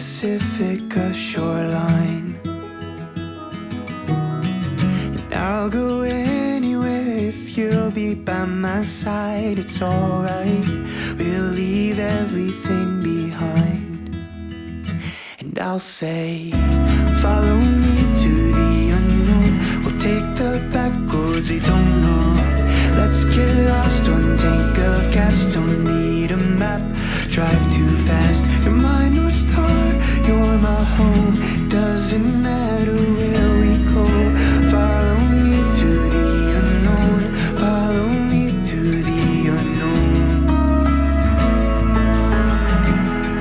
Pacifica shoreline. And I'll go anywhere if you'll be by my side. It's alright, we'll leave everything behind. And I'll say, Follow me to the unknown. We'll take the back roads we don't know. Let's get lost one tank of gas. Don't need a map. Drive home. Doesn't matter where we go. Follow me to the unknown. Follow me to the unknown.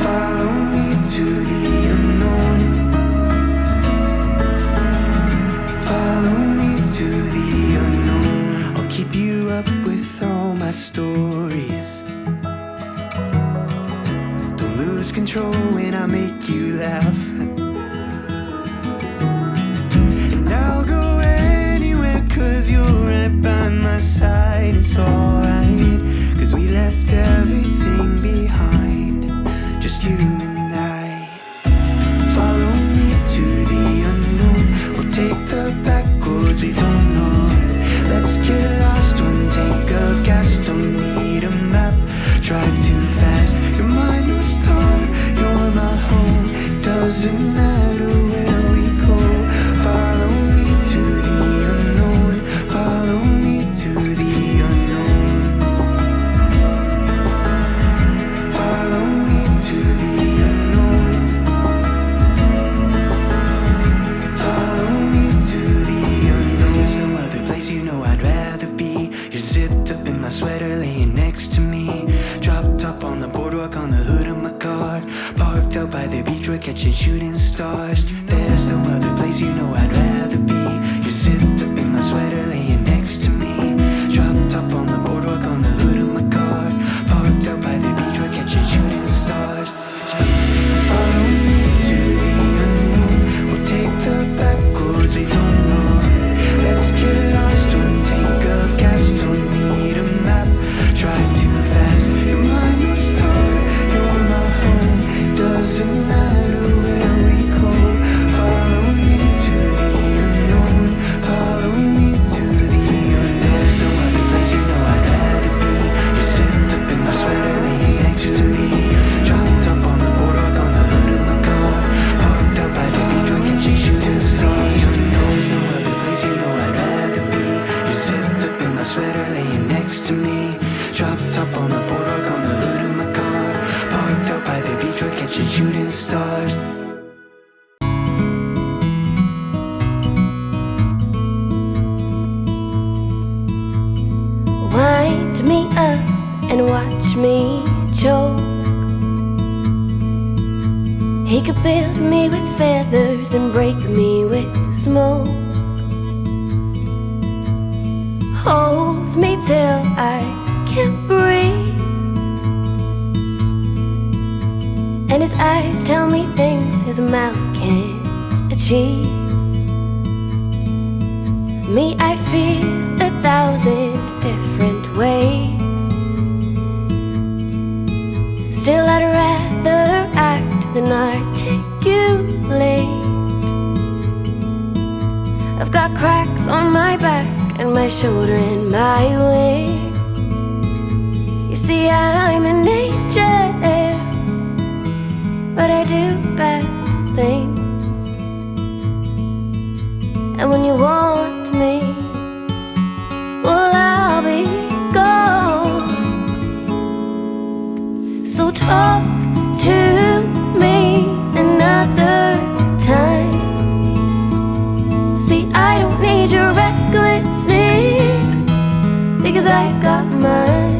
Follow me to the unknown. Follow me to the unknown. I'll keep you up with all my stories. Control when I make you laugh. And I'll go anywhere cause you're right by my side. Doesn't matter where we go. Follow me to the unknown. Follow me to the unknown. Follow me to the unknown. Follow me to the unknown. There's no other place you know I'd rather be. You're zipped up in my sweater, laying next to me. Dropped up on the boardwalk on the catching shooting stars. There's no other place you know I'd rather be. Beach, we're shooting stars. Wind me up and watch me choke. He could build me with feathers and break me with smoke. Holds me till I his mouth can't achieve. Me, I feel a thousand different ways. Still, I'd rather And when you want me, well, I'll be gone. So talk to me another time. See, I don't need your recklessness because I've got mine.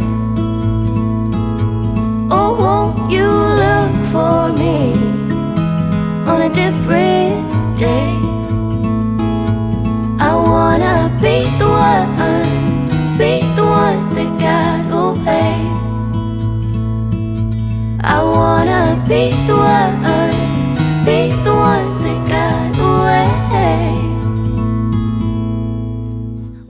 Oh, won't you look for me on a different got away.